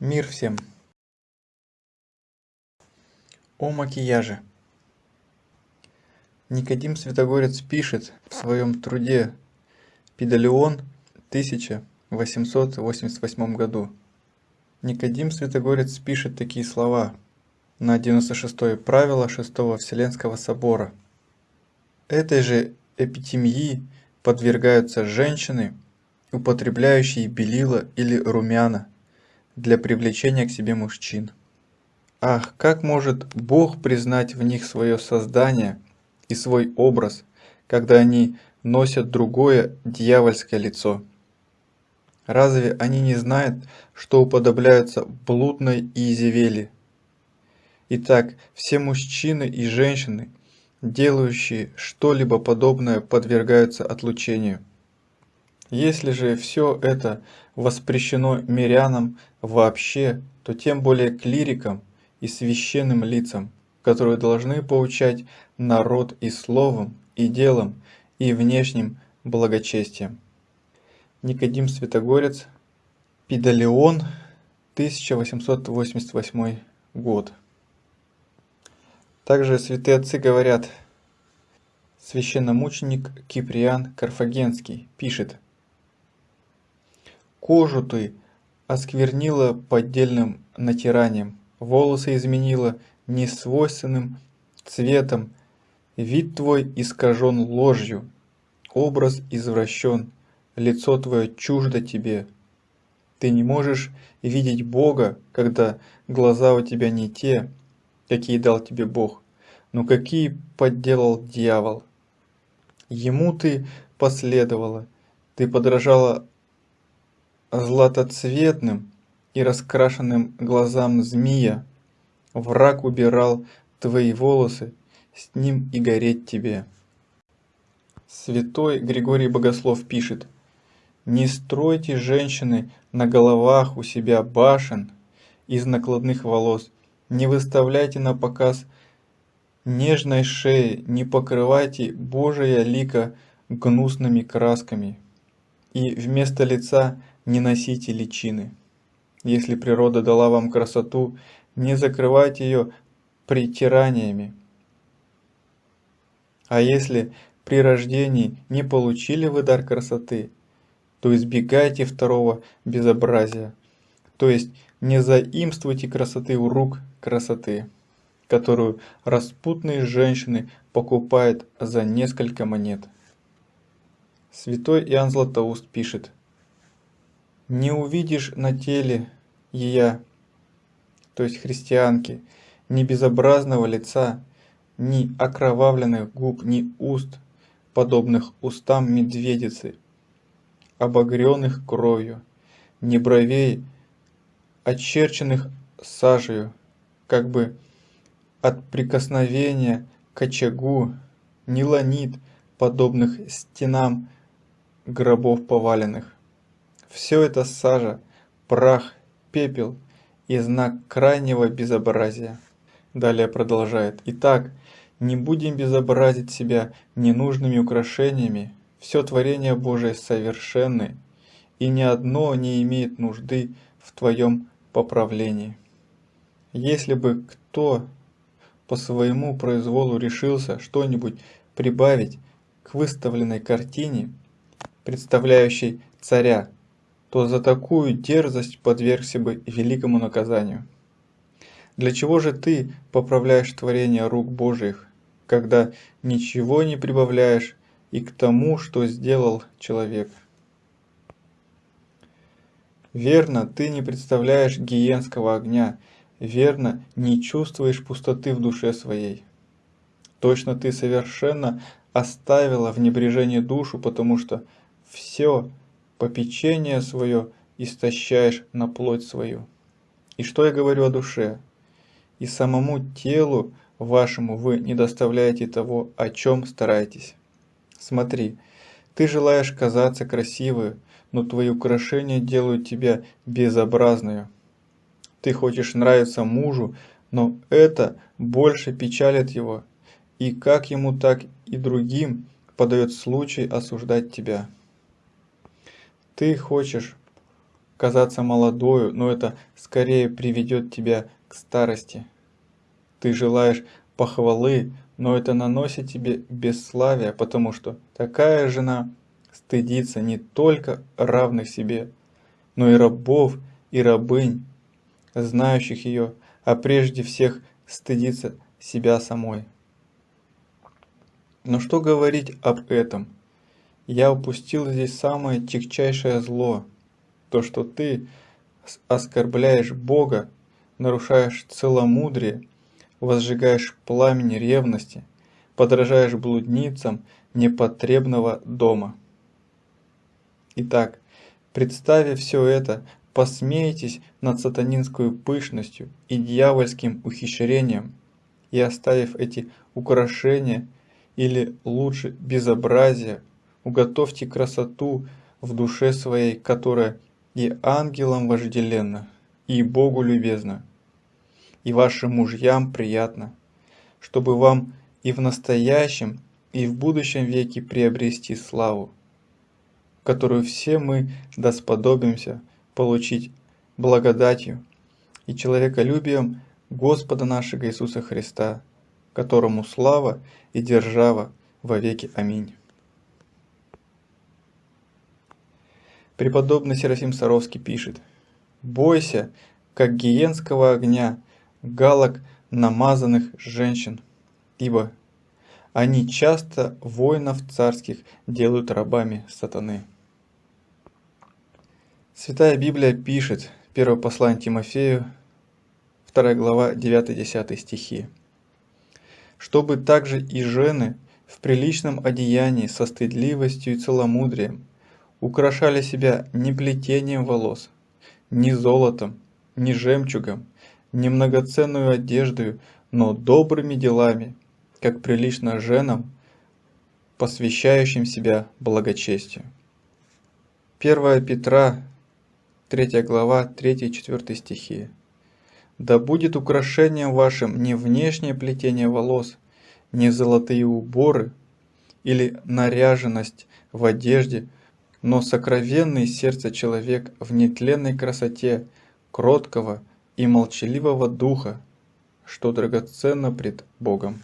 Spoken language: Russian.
Мир всем! О макияже. Никодим Святогорец пишет в своем труде «Педалион» 1888 году. Никодим Святогорец пишет такие слова на 96 правило 6 Вселенского собора. Этой же эпитемии подвергаются женщины, употребляющие белила или румяна для привлечения к себе мужчин. Ах, как может Бог признать в них свое создание и свой образ, когда они носят другое дьявольское лицо? Разве они не знают, что уподобляются блудной Иезевели? Итак, все мужчины и женщины, делающие что-либо подобное, подвергаются отлучению. Если же все это воспрещено мирянам вообще, то тем более клирикам и священным лицам, которые должны поучать народ и словом, и делом, и внешним благочестием. Никодим Святогорец, Пидалеон, 1888 год. Также святые отцы говорят, священномученик Киприан Карфагенский пишет – Кожу ты осквернила поддельным натиранием, волосы изменила несвойственным цветом, вид твой искажен ложью, образ извращен, лицо твое чуждо тебе. Ты не можешь видеть Бога, когда глаза у тебя не те, какие дал тебе Бог, но какие подделал дьявол. Ему ты последовала, ты подражала златоцветным и раскрашенным глазам змея. Враг убирал твои волосы, с ним и гореть тебе. Святой Григорий Богослов пишет, «Не стройте, женщины, на головах у себя башен из накладных волос, не выставляйте на показ нежной шеи, не покрывайте Божия лика гнусными красками, и вместо лица не носите личины. Если природа дала вам красоту, не закрывайте ее притираниями. А если при рождении не получили вы дар красоты, то избегайте второго безобразия, то есть не заимствуйте красоты у рук красоты, которую распутные женщины покупают за несколько монет. Святой Иоанн Златоуст пишет – не увидишь на теле ее, то есть христианки, ни безобразного лица, ни окровавленных губ, ни уст, подобных устам медведицы, обогренных кровью, ни бровей, очерченных сажею, как бы от прикосновения к очагу, ни ланит, подобных стенам гробов поваленных. Все это сажа, прах, пепел и знак крайнего безобразия. Далее продолжает. Итак, не будем безобразить себя ненужными украшениями. Все творение Божие совершенны, и ни одно не имеет нужды в твоем поправлении. Если бы кто по своему произволу решился что-нибудь прибавить к выставленной картине, представляющей царя, то за такую дерзость подвергся бы великому наказанию. Для чего же ты поправляешь творение рук Божьих, когда ничего не прибавляешь и к тому, что сделал человек? Верно, ты не представляешь гиенского огня, верно, не чувствуешь пустоты в душе своей. Точно ты совершенно оставила в небрежении душу, потому что все попечение свое истощаешь на плоть свою. И что я говорю о душе? И самому телу вашему вы не доставляете того, о чем стараетесь. Смотри, ты желаешь казаться красивой, но твои украшения делают тебя безобразную. Ты хочешь нравиться мужу, но это больше печалит его, и как ему, так и другим подает случай осуждать тебя. Ты хочешь казаться молодою, но это скорее приведет тебя к старости. Ты желаешь похвалы, но это наносит тебе бесславие, потому что такая жена стыдится не только равных себе, но и рабов и рабынь, знающих ее, а прежде всех стыдится себя самой. Но что говорить об этом? Я упустил здесь самое тягчайшее зло, то, что ты оскорбляешь Бога, нарушаешь целомудрие, возжигаешь пламень ревности, подражаешь блудницам непотребного дома. Итак, представив все это, посмейтесь над сатанинской пышностью и дьявольским ухищрением, и оставив эти украшения, или лучше безобразие, уготовьте красоту в душе своей, которая и ангелам вожделенна, и Богу любезна, и вашим мужьям приятно, чтобы вам и в настоящем, и в будущем веке приобрести славу которую все мы досподобимся получить благодатью и человеколюбием Господа нашего Иисуса Христа, которому слава и держава во веки. Аминь. Преподобный Серафим Саровский пишет, «Бойся, как гиенского огня, галок намазанных женщин, ибо они часто воинов царских делают рабами сатаны». Святая Библия пишет, 1 послание Тимофею, 2 глава, 9-10 стихи. «Чтобы также и жены в приличном одеянии со стыдливостью и целомудрием украшали себя не плетением волос, не золотом, не жемчугом, не многоценную одеждою, но добрыми делами, как прилично женам, посвящающим себя благочестию». 1 Петра 3 глава, 3-4 стихи. «Да будет украшением вашим не внешнее плетение волос, не золотые уборы или наряженность в одежде, но сокровенный сердце человек в нетленной красоте, кроткого и молчаливого духа, что драгоценно пред Богом».